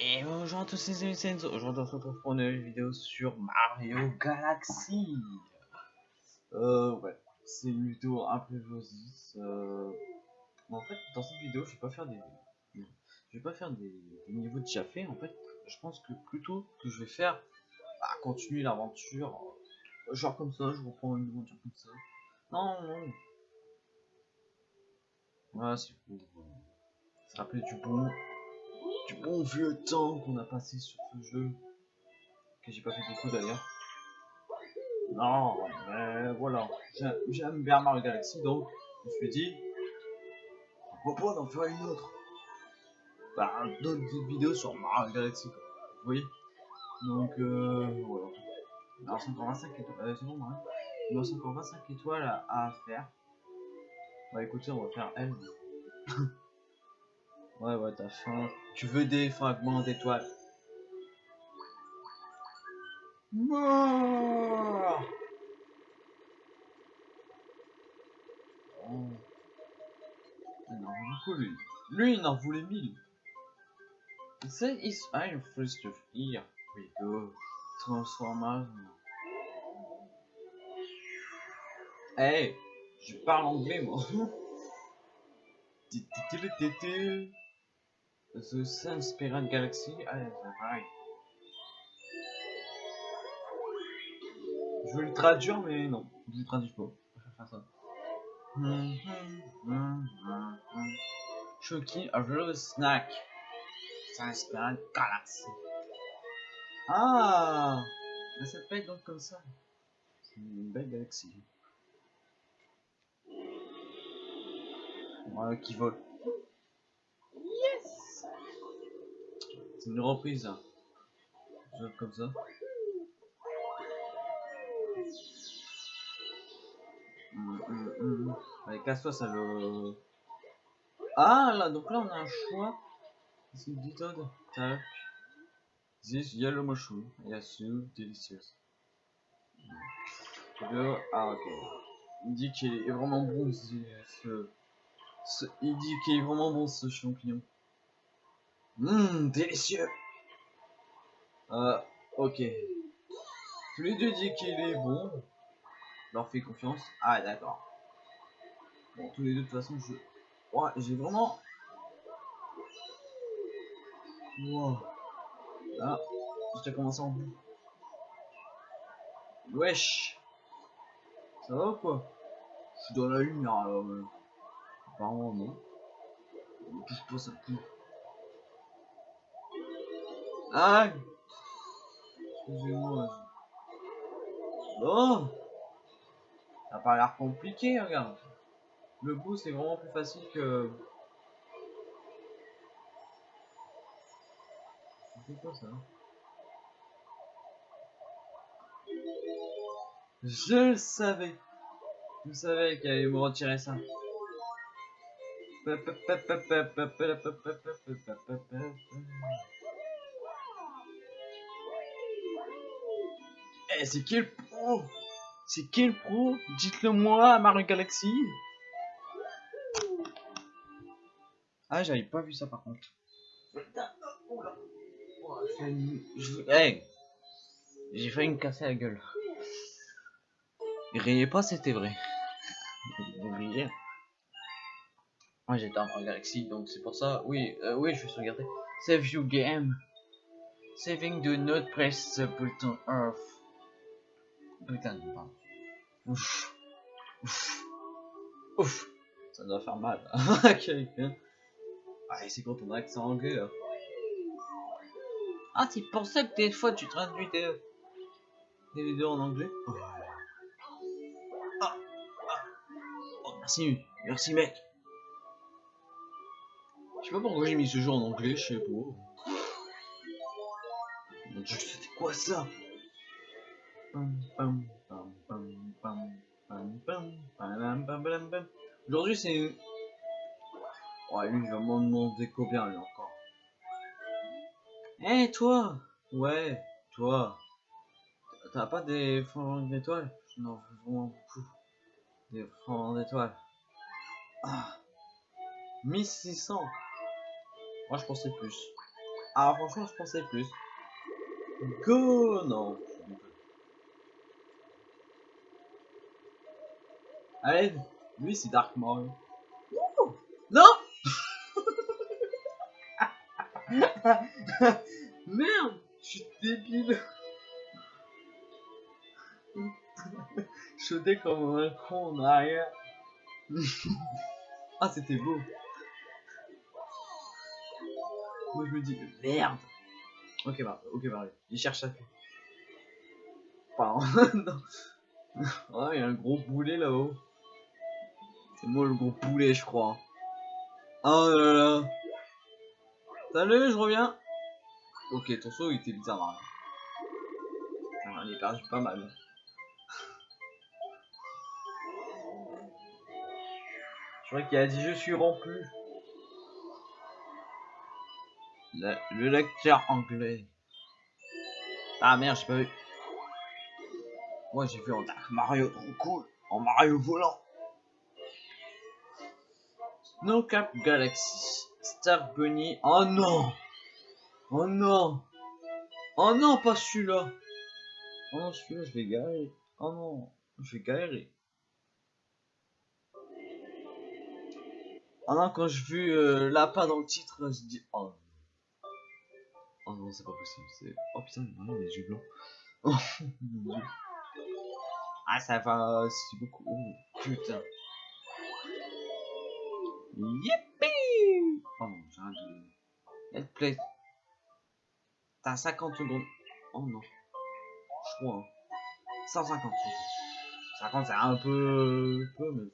Et bonjour à tous les amis. Aujourd'hui on se retrouve pour une nouvelle vidéo sur Mario Galaxy. Euh, ouais, c'est une vidéo un peu josisse. Euh... En fait, dans cette vidéo, je vais pas faire des, je vais pas faire des, des niveaux déjà faits. En fait, je pense que plutôt que je vais faire, bah, continuer l'aventure, genre comme ça, je reprends une aventure comme ça. Non, non. Voilà, c'est pour se rappeler du bon du bon vieux temps qu'on a passé sur ce jeu. Que j'ai pas fait beaucoup d'ailleurs. Non, mais voilà. J'aime bien Mario Galaxy donc je me suis dit pourquoi d'en faire une autre? Bah, d'autres vidéos sur Mario Galaxy quoi. Vous voyez? Donc euh, voilà. Alors c'est encore 25 étoiles. Euh, c'est bon, hein Il nous reste encore 25 étoiles à, à faire. Bah écoutez, on va faire elle. Ouais, ouais, t'as faim. Tu veux des fragments d'étoiles Mort oh. Il en beaucoup, lui. Lui, il en voulait mille. Say is I'm first of here. We go. Transformation. Hey, je parle anglais, moi. The Sun Spirit Galaxy. Ah, pareil. Je veux le traduire, mais non, je le traduis pas. Je vais faire ça. Chucky, a real snack. Galaxy. Ah, ça être donc comme ça. C'est une belle galaxie. Voilà, qui vole. C'est une reprise. Hein. comme ça. Hum, hum, hum. Allez, casse-toi, ça le. Ah là, donc là on a un choix. Qu'est-ce qu'il dit Todd? Tac. This yellow mushroom. Yes, delicious. Ah ok. Il dit qu'il est vraiment bon ce... ce... Il dit qu'il est vraiment bon ce champignon. Hum, délicieux. Euh, ok. Tous les deux disent qu'il est bon. Leur fais confiance. Ah, d'accord. Bon, tous les deux, de toute façon, je... Ouais, j'ai vraiment... Wow. Ah, j'ai commencé en. Wesh. Ça va ou quoi? Je suis dans la lumière alors. Euh... Apparemment non. Touche pas ça pue. Ah Excusez-moi. Oh Ça a pas l'air compliqué, regarde. Le bout, c'est vraiment plus facile que... C'est quoi ça Je le savais. Je savais qu'elle allait me retirer ça. Eh, c'est qui le pro C'est qui le pro Dites-le moi Mario Galaxy. Ah, j'avais pas vu ça par contre. Hey J'ai failli me casser la gueule. Riez pas, c'était vrai. Vous riez. Moi j'étais en Galaxy, donc c'est pour ça. Oui, euh, oui, je vais sauvegarder. Save you game. Saving do not press the button Earth. Putain Ouf. Ouf. Ouf. Ça doit faire mal quelqu'un. Ah, c'est quand on a accent anglais là. Ah, c'est pour ça que des fois tu traduis des vidéos en anglais. Oh. Ah. Ah. Oh, merci, merci mec. Je sais pas pourquoi j'ai mis ce jeu en anglais, je sais pas. Mon dieu, c'était quoi ça? Aujourd'hui c'est... Ouais lui il va m'en demander combien lui encore. Eh toi Ouais, toi. T'as pas des fonds d'étoiles? Non, vraiment beaucoup. Des fonds d'étoiles. Ah 1600 Moi je pensais plus. Ah, franchement, je pensais plus. Go Non. Allez, lui c'est Dark Mario. Non Merde Je suis débile sautais comme un con en arrière. ah, c'était beau. Moi, je me dis, merde. Ok, bah, ok, bah, il cherche à faire. Pardon. Oh, il y a un gros boulet là-haut. C'est moi le gros boulet, je crois. Oh là là. Salut, je reviens. Ok, ton saut il était bizarre. Hein. On est perdu pas mal. Je crois qu'il a dit je suis rempli. Le, lecteur anglais. Ah merde, j'ai pas vu. Moi j'ai vu en Dark Mario trop cool. En Mario volant. No Cap Galaxy. Star Bunny. Oh non Oh non Oh non, pas celui-là Oh non, celui-là, je vais galérer. Oh non, je vais galérer. Oh non, quand je vu euh, lapin dans le titre, je dis oh. Oh non, c'est pas possible. C'est... Oh putain, non, les yeux blancs. Oh. Ah, ça va, c'est beaucoup. Oh putain. Yippee Oh non, j'ai rien de. Let's play. T'as 50 secondes. Oh non. Je crois. Hein. 150 secondes. 50 c'est un peu. peu mais.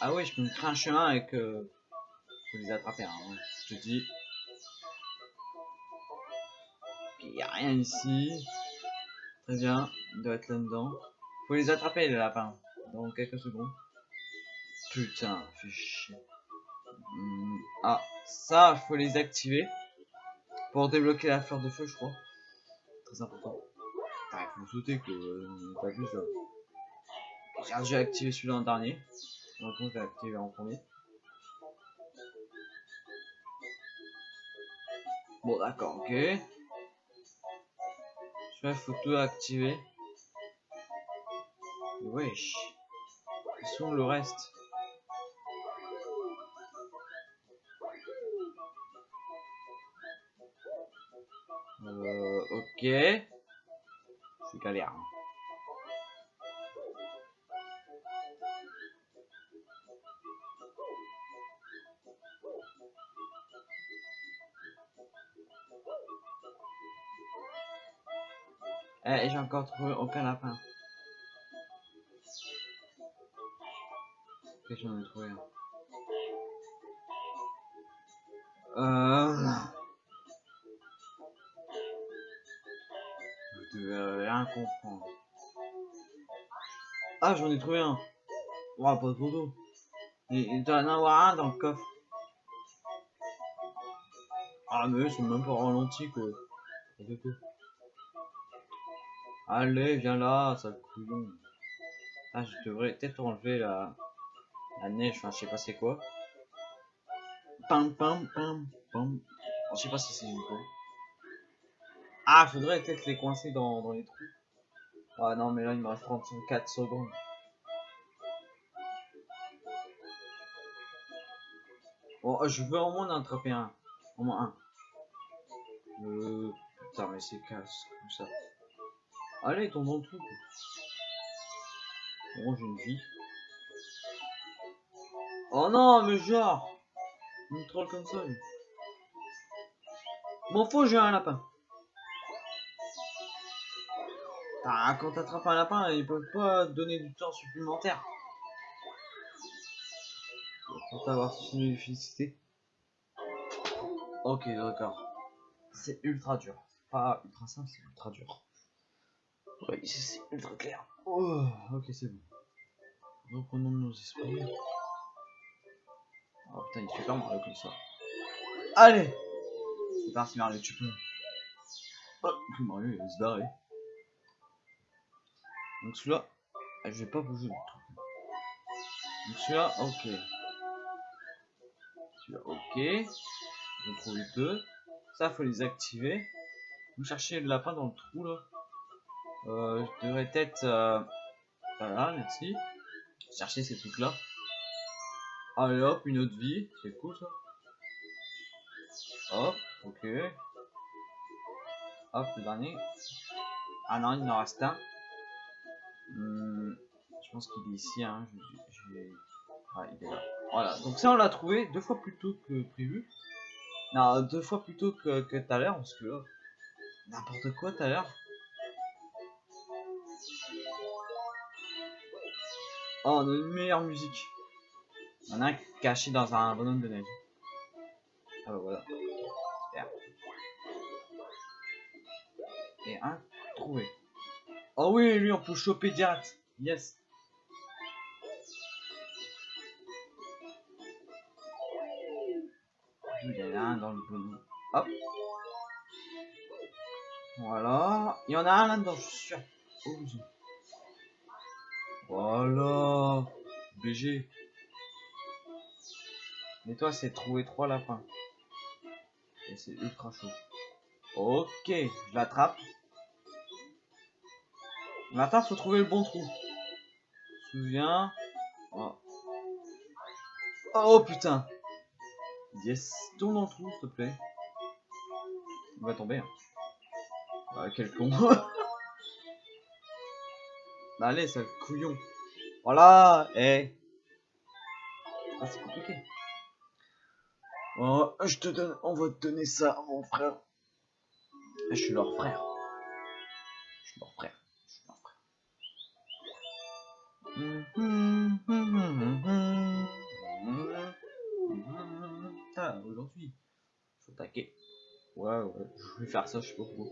Ah oui, je peux me créer un chemin avec. Faut les attraper, hein. Je te dis. Il n'y a rien ici. Très bien. Il doit être là-dedans. Faut les attraper, les lapins. Dans quelques secondes. Putain, fait chier. Hmm, ah, ça, faut les activer. Pour débloquer la fleur de feu, je crois. Très important. il faut sauter que euh, pas plus là. J'ai déjà activé celui-là en dernier. Donc je vais activer en premier. Bon d'accord, ok. Je vais photo activer. Wesh. Ils sont le reste? Ok. C'est galère. Hein. Eh, j'ai encore trouvé aucun lapin. Ok, j'en ai trouvé un. Euh... Devais rien comprendre. Ah, j'en ai trouvé un. Oh, pas de photo. Il doit en avoir un dans le coffre. Ah, mais c'est même pas ralenti, quoi. Allez, viens là, ça couillon. Ah, je devrais peut-être enlever la, la neige, enfin, je sais pas c'est quoi. Pam, pam, pam, pam. Je sais pas si c'est une quoi. Ah, faudrait peut-être les coincer dans, les trous. Ah non, mais là, il me reste 34 secondes. Bon, je veux au moins en attraper un. Au moins un. Euh... Putain, mais c'est casse comme ça. Allez, tombe dans le trou. Bon, j'ai une vie. Oh non, mais genre Une troll comme ça. Bon, faut j'ai un lapin. Ah, quand t'attrapes un lapin, ils peuvent pas donner du temps supplémentaire. Pour avoir une efficacité. Ok, d'accord. C'est ultra dur. Pas ultra simple, c'est ultra dur. Oui, c'est ultra clair. Oh, ok, c'est bon. Reprenons nos esprits. Oh putain, il est super Mario comme ça. Allez C'est parti Mario, tu peux. Oh, Mario il va se barrer. Donc celui-là, ah, je vais pas bouger le truc. Donc celui-là, ok. Celui-là, ok. J'en trouve deux. Ça, faut les activer. Vous cherchez le lapin dans le trou, là. Euh, je devrais être... Euh... Voilà, merci. Chercher ces trucs-là. Allez hop, une autre vie. C'est cool, ça. Hop, ok. Hop, le dernier. Ah non, il en reste un. Hmm, je pense qu'il est ici. Hein. Je, Ah, il est là. Voilà, donc ça on l'a trouvé deux fois plus tôt que prévu. Non, deux fois plus tôt que, tout à l'heure, parce que là, n'importe quoi tout à l'heure. Oh, on a une meilleure musique. En a un caché dans un bonhomme de neige. Ah bah voilà. Super. Et un trouvé. Oh oui, lui on peut choper direct. Yes. Il y en a un dans le bonhomme. Hop. Voilà. Il y en a un là-dedans, je suis sûr. Voilà. BG. Mais toi, c'est trouver trois lapins. Et c'est ultra chaud. Ok, je l'attrape. Maintenant, faut trouver le bon trou. Souviens. Oh. oh putain. Yes. Tourne dans trou, s'il te plaît. Il va tomber. Hein. Ah, quel con. Allez, sale couillon. Voilà. Eh. Ah, c'est compliqué. Oh, je te donne, on va te donner ça, mon frère. Je suis leur frère. Ah, aujourd'hui, faut attaquer. Ouais, ouais, je vais faire ça, je sais pas pourquoi.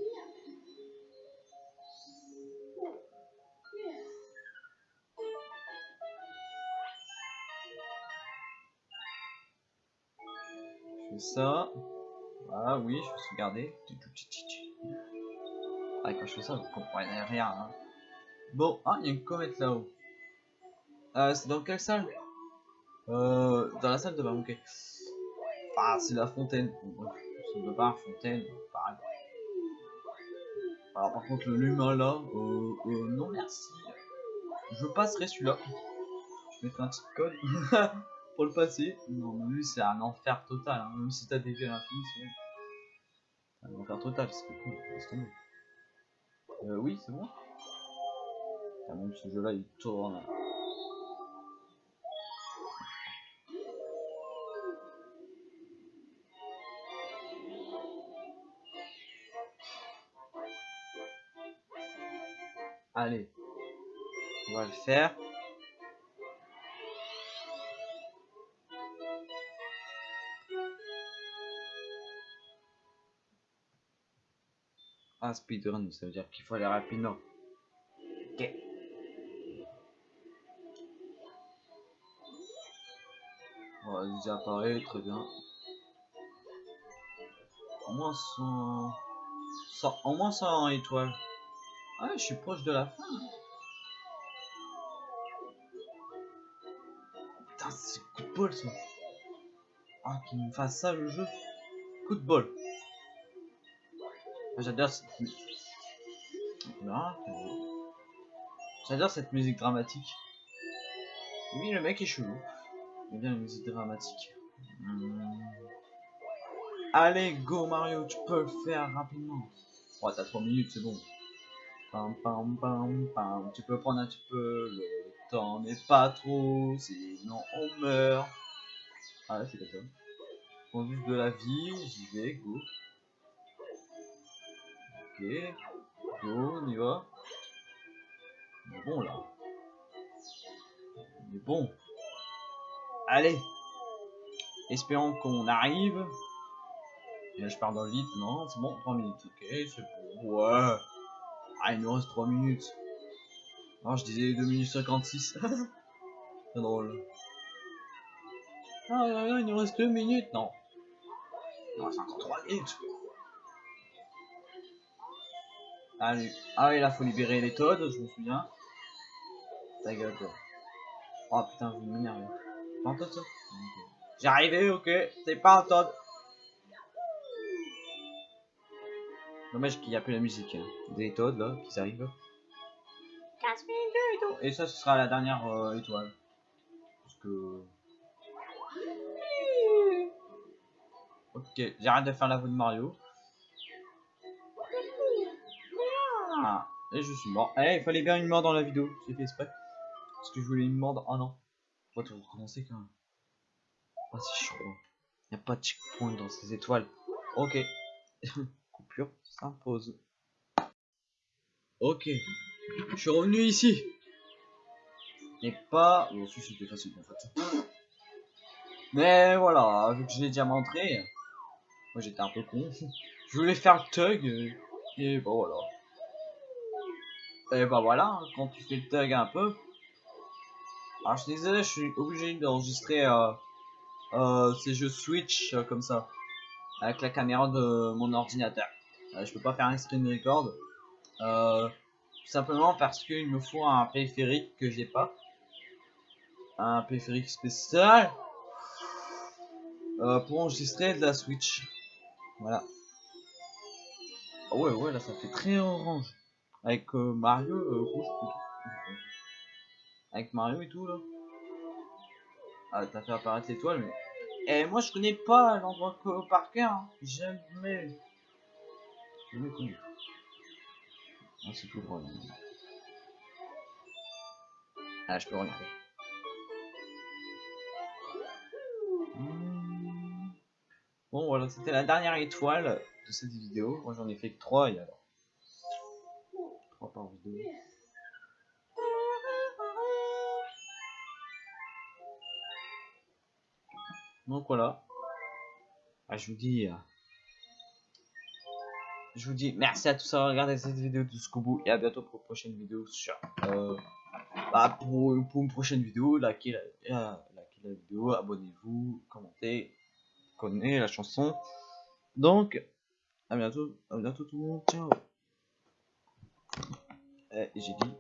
ça. Ah oui, je vais sauvegarder. Ah, quand je fais ça, vous comprenez rien. Hein. Bon, ah, il y a une comète là-haut. Euh, c'est dans quelle salle? Euh, Dans la salle de bain. Ah, c'est la fontaine. c'est de bain, fontaine, pareil. Alors, par contre, le lumin là, euh, euh, non merci. Je passerai celui-là. Je mettrai un petit code. pour le passer. Non, lui, c'est un enfer total. Hein. Même si t'as des vies à l'infini, c'est un enfer total. C'est cool, laisse tomber. Euh, oui, c'est bon? Ah, même ce jeu-là, il tourne. Allez, on va le faire. Ah, speedrun, ça veut dire qu'il faut aller rapidement. Ok. Voilà, déjà apparaît, très bien. Au moins 100... 100... Au moins 100 étoiles. Ah, je suis proche de la fin. Putain, c'est coup de bol ça. Ah, qu'il me fasse ça le jeu. Coup de bol. J'adore cette... J'adore cette musique dramatique. Oui, le mec est chelou. J'aime bien la musique dramatique. Hmm. Allez, go Mario, tu peux le faire rapidement. Oh, t'as 3 minutes, c'est bon. Tu peux prendre un petit peu, le temps n'est pas trop, sinon on meurt. Ah, c'est comme ça. On juste de la vie, j'y vais, go. Ok. Go, on y va. On est bon là. On est bon. Allez. Espérons qu'on arrive. Là je pars dans le vide. Non, c'est bon, 3 minutes. Ok, c'est bon. Ouais. Ah, il nous reste 3 minutes. Non, je disais 2 minutes 56. c'est drôle. Ah, il nous reste 2 minutes. Non. Il nous reste encore 3 minutes. Allez. Ah oui, là, faut libérer les Toads, je me souviens. Ta gueule. Oh putain, je vais m'énerver. Pas un Toad, ça? Arrivé, ok. C'est pas un Toad. Dommage qu'il n'y a plus la musique. hein. Des Toads là qui arrivent. Et tout. Et ça, ce sera la dernière euh, étoile. Parce que. Ok, j'arrête de faire la voix de Mario. Ah, et je suis mort. Eh, il fallait bien une mort dans la vidéo. J'ai fait exprès. Parce que je voulais une mort. Oh non. On va tout recommencer quand même. Ah, c'est chaud. Il n'y a pas de checkpoint dans ces étoiles. Ok. Coupure s'impose. Ok. Je suis revenu ici. Et pas. Bon, si c'était facile en fait. Mais voilà, vu que je l'ai déjà montré. Moi j'étais un peu con. Je voulais faire le tug. Et bah voilà. Et bah voilà, hein, quand tu fais le tug un peu. Alors je suis désolé, je suis obligé d'enregistrer euh, euh, ces jeux Switch euh, comme ça. Avec la caméra de mon ordinateur. Euh, je peux pas faire un screen record. Euh, tout simplement parce qu'il me faut un périphérique que j'ai pas. Un périphérique spécial. euh, pour enregistrer de la Switch. Voilà. Ah ouais, ouais, là ça fait très orange. Avec euh, Mario euh, rouge plutôt. Avec Mario et tout là. Ah, t'as fait apparaître l'étoile, mais. Eh, moi je connais pas l'endroit par cœur. hein. Jamais. Jamais connu. Ah, c'est tout là. Ah, je peux regarder. Hmm. Bon, voilà, c'était la dernière étoile de cette vidéo. Moi j'en ai fait que 3 et alors? 3 par vidéo. Donc voilà. Ah, je vous dis. euh, Je vous dis merci à tous d'avoir regardé cette vidéo jusqu'au bout et à bientôt pour une prochaine vidéo sur. Euh, bah, pour, une prochaine vidéo, likez la, la, vidéo, abonnez-vous, commentez, connaissez la chanson. Donc, à bientôt, à bientôt tout le monde, ciao. Eh, j'ai dit